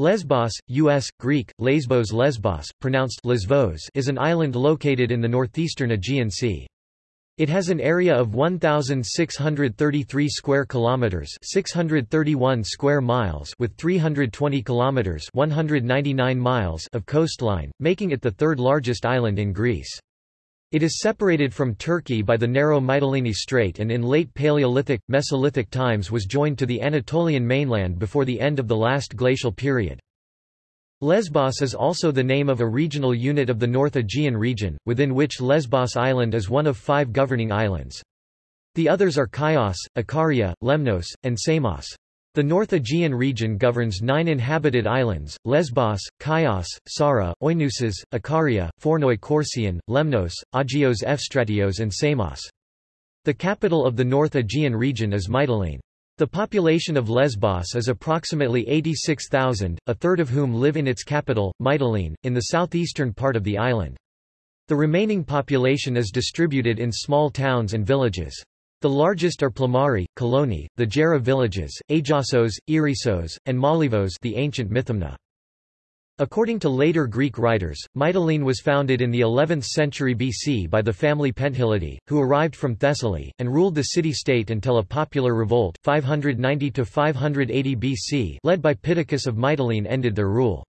Lesbos, U.S., Greek, Lesbos Lesbos, pronounced Lesvos is an island located in the northeastern Aegean Sea. It has an area of 1633 square kilometers, 631 square miles with 320 kilometers, 199 miles of coastline, making it the third largest island in Greece. It is separated from Turkey by the narrow Mytilene Strait and in late Paleolithic, Mesolithic times was joined to the Anatolian mainland before the end of the last glacial period. Lesbos is also the name of a regional unit of the North Aegean region, within which Lesbos Island is one of five governing islands. The others are Chios, Ikaria, Lemnos, and Samos. The North Aegean region governs nine inhabited islands, Lesbos, Chios, Psara, Oinousses, Ikaria, Fornoi Korsion, Lemnos, Agios Efstratios and Samos. The capital of the North Aegean region is Mytilene. The population of Lesbos is approximately 86,000, a third of whom live in its capital, Mytilene, in the southeastern part of the island. The remaining population is distributed in small towns and villages. The largest are Plomari, Kalloni, the Gera villages, Agiasos, Eresos, and Molyvos the ancient Mithymna. According to later Greek writers, Mytilene was founded in the 11th century BC by the family Penthilidi, who arrived from Thessaly, and ruled the city-state until a popular revolt 590–580 BC led by Pittacus of Mytilene ended their rule.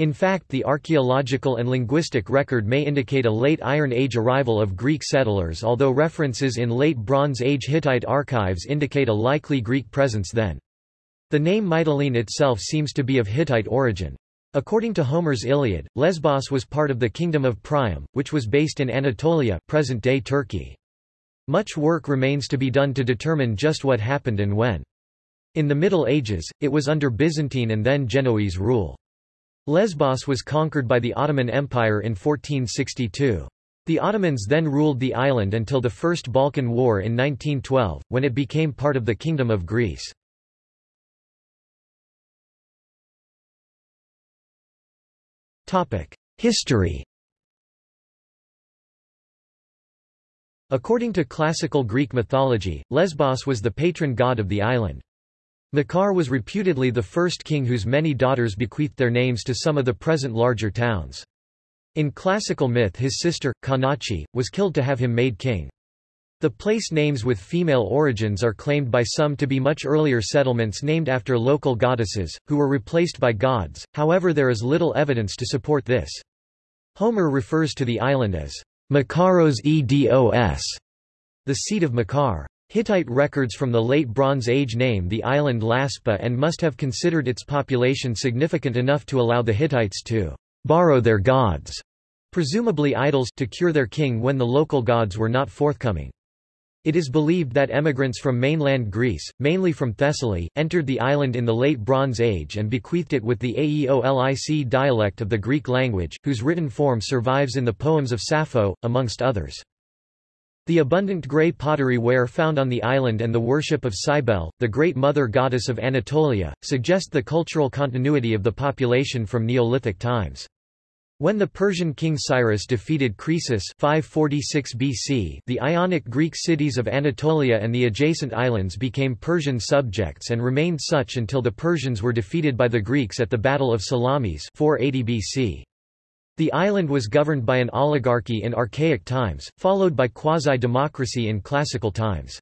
In fact the archaeological and linguistic record may indicate a late Iron Age arrival of Greek settlers although references in late Bronze Age Hittite archives indicate a likely Greek presence then. The name Mytilene itself seems to be of Hittite origin. According to Homer's Iliad, Lesbos was part of the kingdom of Priam, which was based in Anatolia present-day Turkey. Much work remains to be done to determine just what happened and when. In the Middle Ages, it was under Byzantine and then Genoese rule. Lesbos was conquered by the Ottoman Empire in 1462. The Ottomans then ruled the island until the First Balkan War in 1912, when it became part of the Kingdom of Greece. History According to classical Greek mythology, Lesbos was the patron god of the island. Makar was reputedly the first king whose many daughters bequeathed their names to some of the present larger towns. In classical myth his sister, Canace, was killed to have him made king. The place names with female origins are claimed by some to be much earlier settlements named after local goddesses, who were replaced by gods, however there is little evidence to support this. Homer refers to the island as Makaros Edos, the seat of Makar. Hittite records from the Late Bronze Age name the island Lazpa and must have considered its population significant enough to allow the Hittites to borrow their gods, presumably idols, to cure their king when the local gods were not forthcoming. It is believed that emigrants from mainland Greece, mainly from Thessaly, entered the island in the Late Bronze Age and bequeathed it with the Aeolic dialect of the Greek language, whose written form survives in the poems of Sappho, amongst others. The abundant grey pottery ware found on the island and the worship of Cybele, the great mother goddess of Anatolia, suggest the cultural continuity of the population from Neolithic times. When the Persian king Cyrus defeated Croesus 546 BC, the Ionic Greek cities of Anatolia and the adjacent islands became Persian subjects and remained such until the Persians were defeated by the Greeks at the Battle of Salamis 480 BC. The island was governed by an oligarchy in archaic times, followed by quasi-democracy in classical times.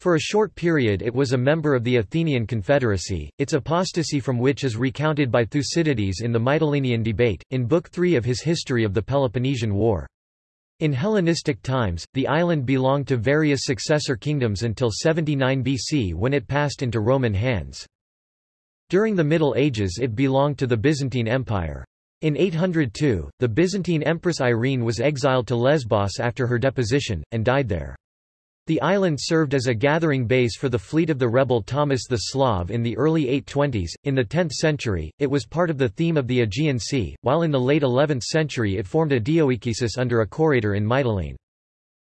For a short period it was a member of the Athenian Confederacy, its apostasy from which is recounted by Thucydides in the Mytilenean debate, in Book 3 of his History of the Peloponnesian War. In Hellenistic times, the island belonged to various successor kingdoms until 79 BC when it passed into Roman hands. During the Middle Ages it belonged to the Byzantine Empire. In 802, the Byzantine Empress Irene was exiled to Lesbos after her deposition, and died there. The island served as a gathering base for the fleet of the rebel Thomas the Slav in the early 820s. In the 10th century, it was part of the theme of the Aegean Sea, while in the late 11th century it formed a dioikesis under a choritor in Mytilene.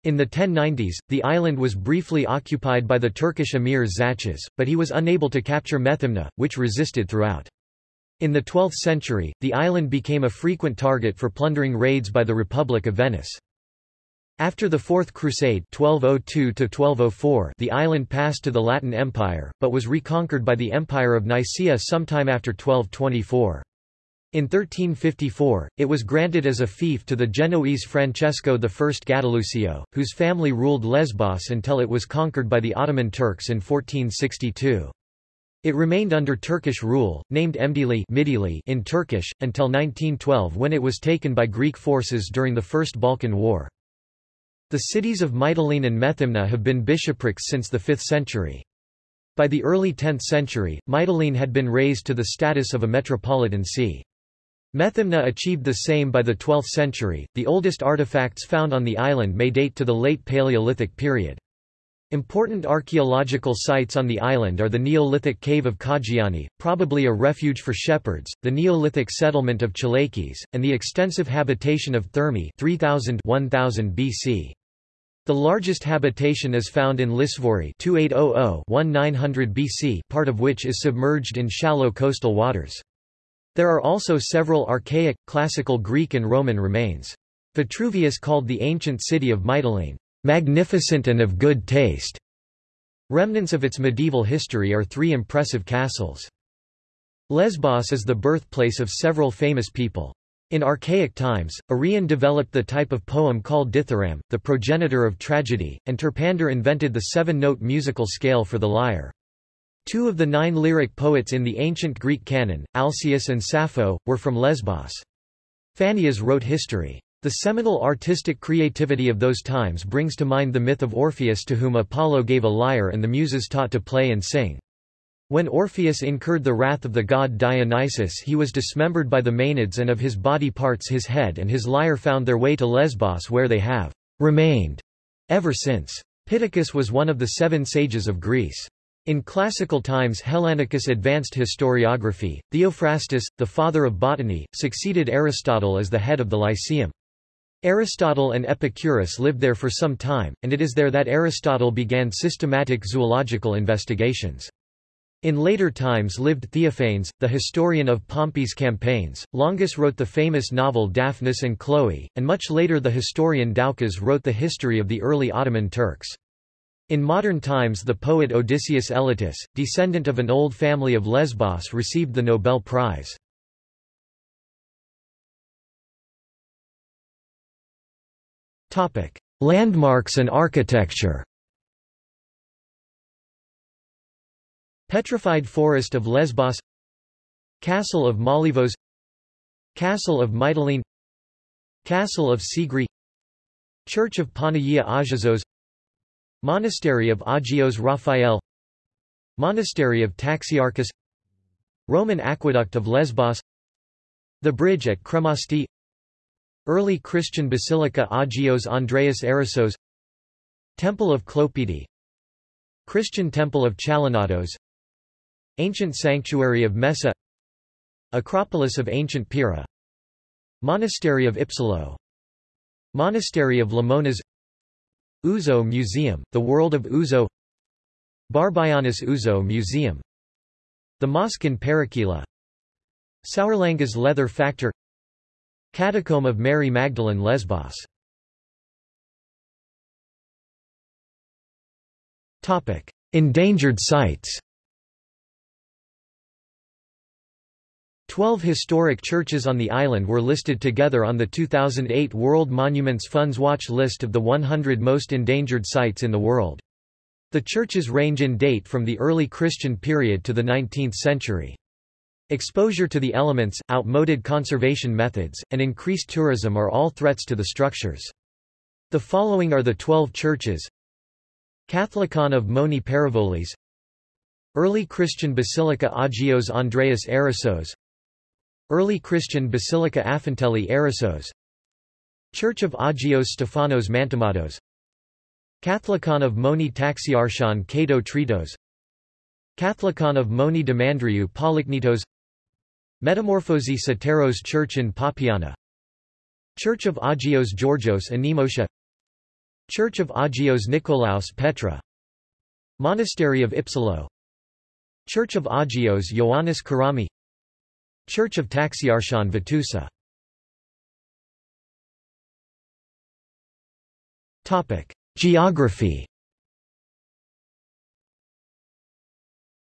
In the 1090s, the island was briefly occupied by the Turkish emir Tzachas, but he was unable to capture Methymna, which resisted throughout. In the 12th century, the island became a frequent target for plundering raids by the Republic of Venice. After the Fourth Crusade 1202 the island passed to the Latin Empire, but was reconquered by the Empire of Nicaea sometime after 1224. In 1354, it was granted as a fief to the Genoese Francesco I Gattilusio, whose family ruled Lesbos until it was conquered by the Ottoman Turks in 1462. It remained under Turkish rule, named Emdili in Turkish, until 1912 when it was taken by Greek forces during the First Balkan War. The cities of Mytilene and Methymna have been bishoprics since the 5th century. By the early 10th century, Mytilene had been raised to the status of a metropolitan see. Methymna achieved the same by the 12th century. The oldest artifacts found on the island may date to the late Paleolithic period. Important archaeological sites on the island are the Neolithic cave of Kagiani, probably a refuge for shepherds, the Neolithic settlement of Chalakies, and the extensive habitation of Thermi 3000 1000 BC. The largest habitation is found in Lisvori 2800-1900 BC part of which is submerged in shallow coastal waters. There are also several archaic, classical Greek and Roman remains. Vitruvius called the ancient city of Mytilene, "...magnificent and of good taste." Remnants of its medieval history are three impressive castles. Lesbos is the birthplace of several famous people. In archaic times, Arion developed the type of poem called dithyramb, the progenitor of tragedy, and Terpander invented the seven-note musical scale for the lyre. Two of the nine lyric poets in the ancient Greek canon, Alcaeus and Sappho, were from Lesbos. Phanias wrote history. The seminal artistic creativity of those times brings to mind the myth of Orpheus to whom Apollo gave a lyre and the muses taught to play and sing. When Orpheus incurred the wrath of the god Dionysus he was dismembered by the Maenads and of his body parts his head and his lyre found their way to Lesbos where they have remained ever since. Pittacus was one of the seven sages of Greece. In classical times Hellanicus advanced historiography. Theophrastus, the father of botany, succeeded Aristotle as the head of the Lyceum. Aristotle and Epicurus lived there for some time, and it is there that Aristotle began systematic zoological investigations. In later times lived Theophanes, the historian of Pompey's campaigns. Longus wrote the famous novel Daphnis and Chloe, and much later the historian Doukas wrote the history of the early Ottoman Turks. In modern times the poet Odysseus Elytis, descendant of an old family of Lesbos received the Nobel Prize. Landmarks and architecture. Petrified Forest of Lesbos. Castle of Molyvos Castle of Mytilene. Castle of Sigri. Church of Panagia Agizos Monastery of Agios Raphael. Monastery of Taxiarchus. Roman Aqueduct of Lesbos. The Bridge at Kremasti Early Christian Basilica Agios Andreas Erissos Temple of Klopedi Christian Temple of Chalanatos Ancient Sanctuary of Messa Acropolis of Ancient Pyrrha Monastery of Ipsilo Monastery of Lamonas. Ouzo Museum, The World of Ouzo. Barbayannis Ouzo Museum. The Mosque in Parakoila Saurlangas Leather Factor Catacomb of Mary Magdalene Lesbos Endangered sites Twelve historic churches on the island were listed together on the 2008 World Monuments Fund's watch list of the 100 most endangered sites in the world. The churches range in date from the early Christian period to the 19th century. Exposure to the elements, outmoded conservation methods, and increased tourism are all threats to the structures. The following are the 12 churches. Catholicon of Moni Paravolis. Early Christian Basilica Agios Andreas Erissos Early Christian Basilica Afentelli Erissos Church of Agios Stefanos Mantamados Catholicon of Moni Taxiarchon Kato Tritos. Catholicon of Moni Damandriou Polichnitos Metamorphosi Soteros Church in Papiana. Church of Agios Georgios Anemosha Church of Agios Nikolaos Petra. Monastery of Ipsilo Church of Agios Ioannis Karami. Church of Taxiarchon Vitusa Geography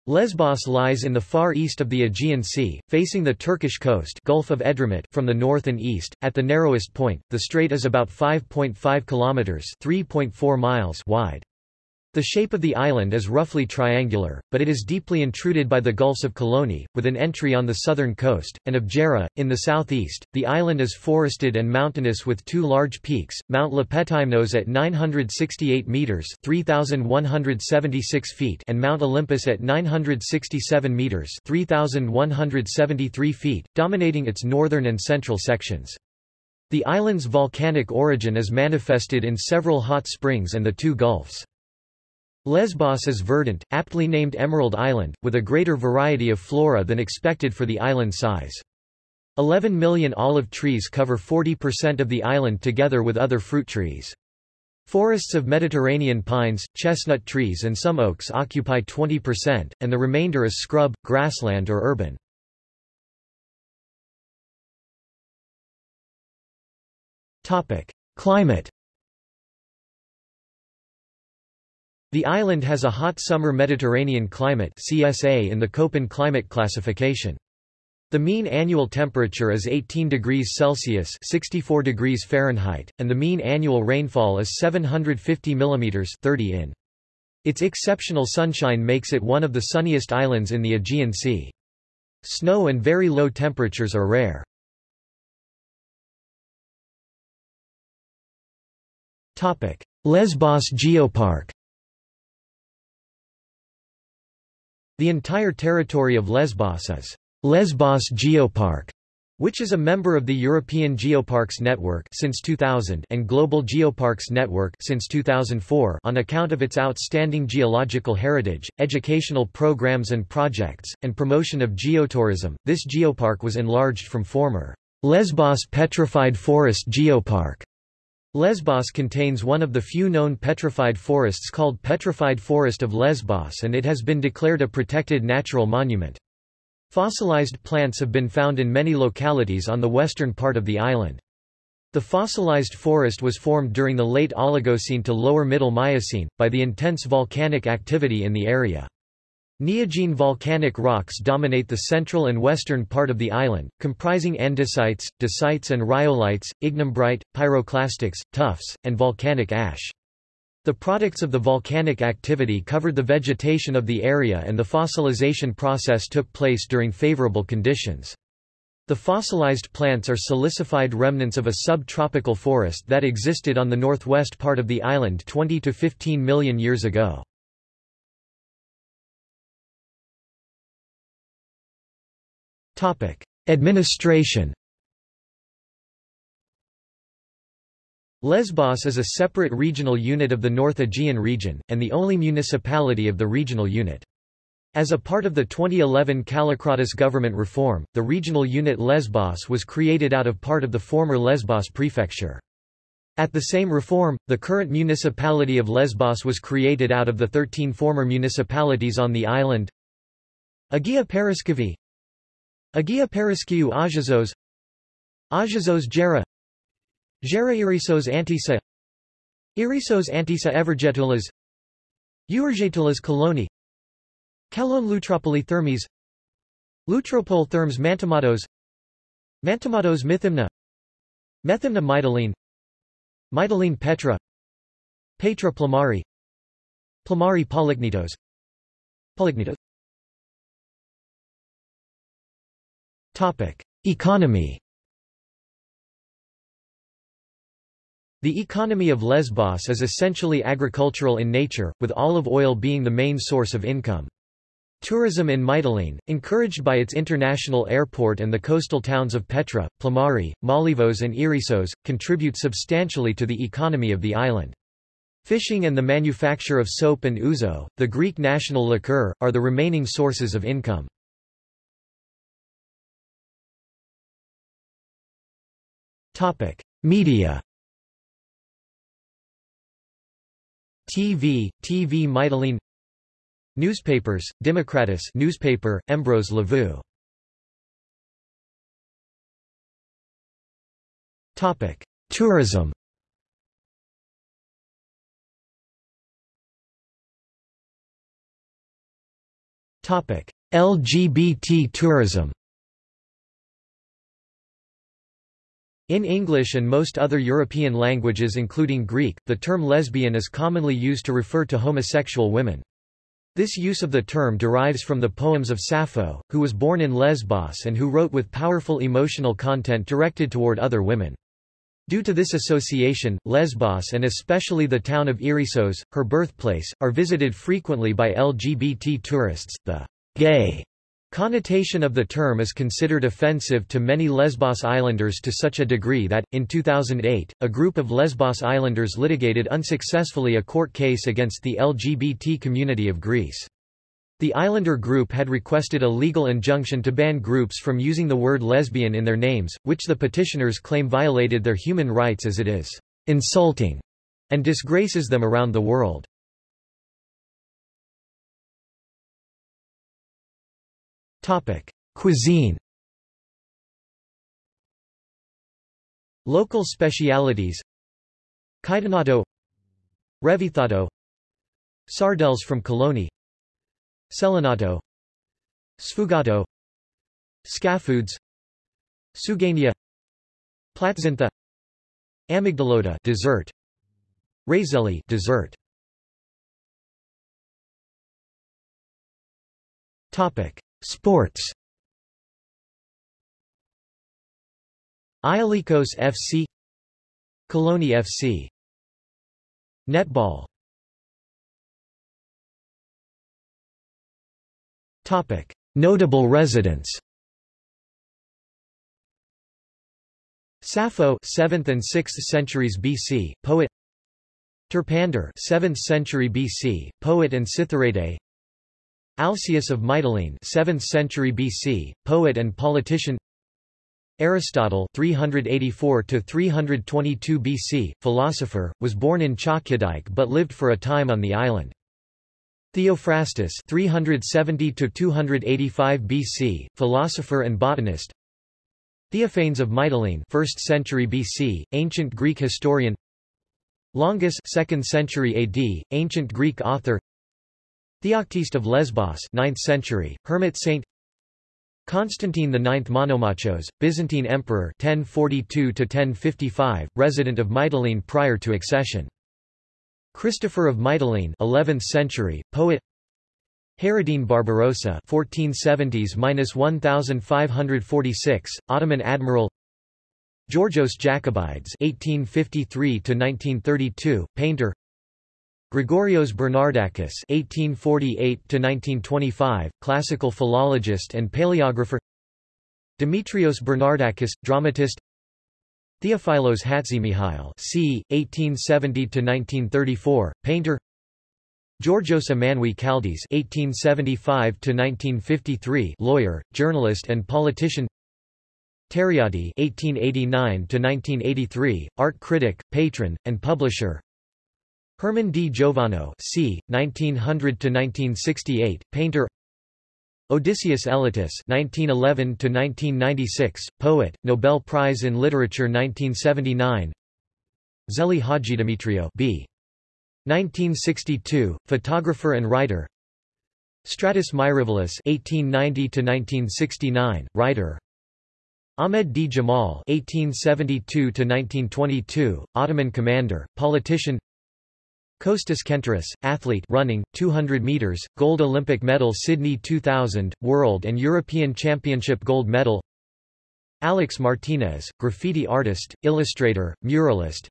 Lesbos lies in the far east of the Aegean Sea, facing the Turkish coast Gulf of Edremit from the north and east. At the narrowest point, the strait is about 5.5 kilometers (3.4 miles) wide. The shape of the island is roughly triangular, but it is deeply intruded by the Gulfs of Kalloni, with an entry on the southern coast, and of Gera, in the southeast. The island is forested and mountainous with two large peaks, Mount Lepetimnos at 968 metres 3,176 feet and Mount Olympus at 967 metres 3,173 feet, dominating its northern and central sections. The island's volcanic origin is manifested in several hot springs and the two gulfs. Lesbos is verdant, aptly named Emerald Island, with a greater variety of flora than expected for the island size. 11 million olive trees cover 40% of the island together with other fruit trees. Forests of Mediterranean pines, chestnut trees and some oaks occupy 20%, and the remainder is scrub, grassland or urban. Climate The island has a hot summer Mediterranean climate CSA in the Köppen climate classification. The mean annual temperature is 18 degrees Celsius 64 degrees Fahrenheit, and the mean annual rainfall is 750 mm 30 in. Its exceptional sunshine makes it one of the sunniest islands in the Aegean Sea. Snow and very low temperatures are rare. Lesbos Geopark The entire territory of Lesbos is Lesbos Geopark, which is a member of the European Geoparks Network since 2000 and Global Geoparks Network since 2004 on account of its outstanding geological heritage, educational programs and projects, and promotion of geotourism. This geopark was enlarged from former Lesbos Petrified Forest Geopark Lesbos contains one of the few known petrified forests called Petrified Forest of Lesbos and it has been declared a protected natural monument. Fossilized plants have been found in many localities on the western part of the island. The fossilized forest was formed during the late Oligocene to lower Middle Miocene, by the intense volcanic activity in the area. Neogene volcanic rocks dominate the central and western part of the island, comprising andesites, dacites and rhyolites, ignimbrite, pyroclastics, tuffs, and volcanic ash. The products of the volcanic activity covered the vegetation of the area and the fossilization process took place during favorable conditions. The fossilized plants are silicified remnants of a subtropical forest that existed on the northwest part of the island 20 to 15 million years ago. Administration Lesbos is a separate regional unit of the North Aegean region, and the only municipality of the regional unit. As a part of the 2011 Kallikratis government reform, the regional unit Lesbos was created out of part of the former Lesbos prefecture. At the same reform, the current municipality of Lesbos was created out of the 13 former municipalities on the island Agia Paraskevi Agia Paraskiu Ajazos Ajazos Gera Gera Irisos Antisa Irisos Antisa Evergetulas Uergetulas Kalloni Kalon Lutropoli Thermes Lutropol Thermes Mantamados Mantamados Mythimna Methymna Mytilene Mytilene Petra Petra Plomari Plomari Polichnitos Polichnitos Topic: Economy. The economy of Lesbos is essentially agricultural in nature, with olive oil being the main source of income. Tourism in Mytilene, encouraged by its international airport and the coastal towns of Petra, Plomari, Molyvos and Eresos, contribute substantially to the economy of the island. Fishing and the manufacture of soap and ouzo, the Greek national liqueur, are the remaining sources of income. Topic: Media. TV, TV Mytilene Newspapers, Democratus newspaper, Embrose Levue. Topic: Tourism. Topic: LGBT tourism. In English and most other European languages including Greek, the term lesbian is commonly used to refer to homosexual women. This use of the term derives from the poems of Sappho, who was born in Lesbos and who wrote with powerful emotional content directed toward other women. Due to this association, Lesbos and especially the town of Eresos, her birthplace, are visited frequently by LGBT tourists. The gay connotation of the term is considered offensive to many Lesbos islanders to such a degree that, in 2008, a group of Lesbos islanders litigated unsuccessfully a court case against the LGBT community of Greece. The islander group had requested a legal injunction to ban groups from using the word lesbian in their names, which the petitioners claim violated their human rights as it is insulting and disgraces them around the world. Cuisine Local specialities Caetanato Revithado Sardels from Kalloni Selinato Sfugato Scafoods Sugania Platzintha Amygdalota dessert Razelli dessert Topic Sports Aiolikos FC Colony FC Netball Topic: Notable residents. Sappho, 7th and 6th centuries BC, poet. Terpander, 7th century BC, poet and citharode. Alcaeus of Mytilene, 7th century BC, poet and politician. Aristotle 384 to 322 BC, philosopher, was born in Chalkidike but lived for a time on the island. Theophrastus 370 to 285 BC, philosopher and botanist. Theophanes of Mytilene 1st century BC, ancient Greek historian. Longus 2nd century AD, ancient Greek author. Theoctiste of Lesbos 9th century, hermit saint. Constantine IX Monomachos, Byzantine emperor 1042 1055, resident of Mytilene prior to accession. Christopher of Mytilene 11th century, poet Hayreddin Barbarossa 1470s-1546, Ottoman admiral Georgios Jacobides 1853-1932, painter Gregorios Bernardakis 1848-1925, classical philologist and paleographer Demetrios Bernardakis, dramatist Theophilos Hatzimihail c. 1870–1934, painter Georgios Amanoui Chaldiz (1875–1953), lawyer, journalist, and politician. Teriadi (1889–1983), art critic, patron, and publisher. Herman D. Giovano c. 1900–1968, painter. Odysseus Elytis (1911–1996), poet, Nobel Prize in Literature 1979. Zeli Hadjidemetriou b. 1962, photographer and writer. Stratis Myrivilis (1890–1969), writer. Ahmed D. Jamal (1872–1922), Ottoman commander, politician. Kostas Kenteris, athlete running, 200 meters, gold Olympic medal Sydney 2000, World and European Championship gold medal. Alex Martinez, graffiti artist, illustrator, muralist.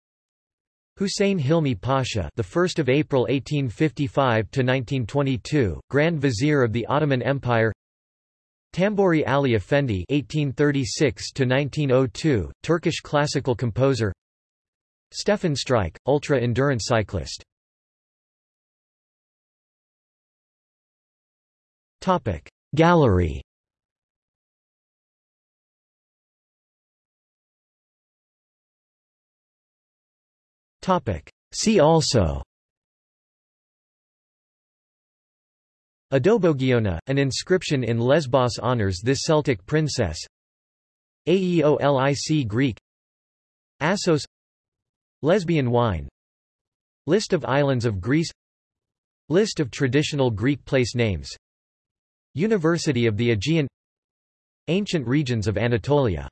Hussein Hilmi Pasha the 1st of April 1855 to 1922, Grand Vizier of the Ottoman Empire. Tamburi Ali Effendi 1836 to 1902, Turkish classical composer. Stefan Streich, ultra-endurance cyclist Topic. Gallery. Topic. See also. Adobogiona, an inscription in Lesbos honors this Celtic princess. Aeolic Greek. Assos. Lesbian wine. List of islands of Greece. List of traditional Greek place names University of the Aegean Ancient regions of Anatolia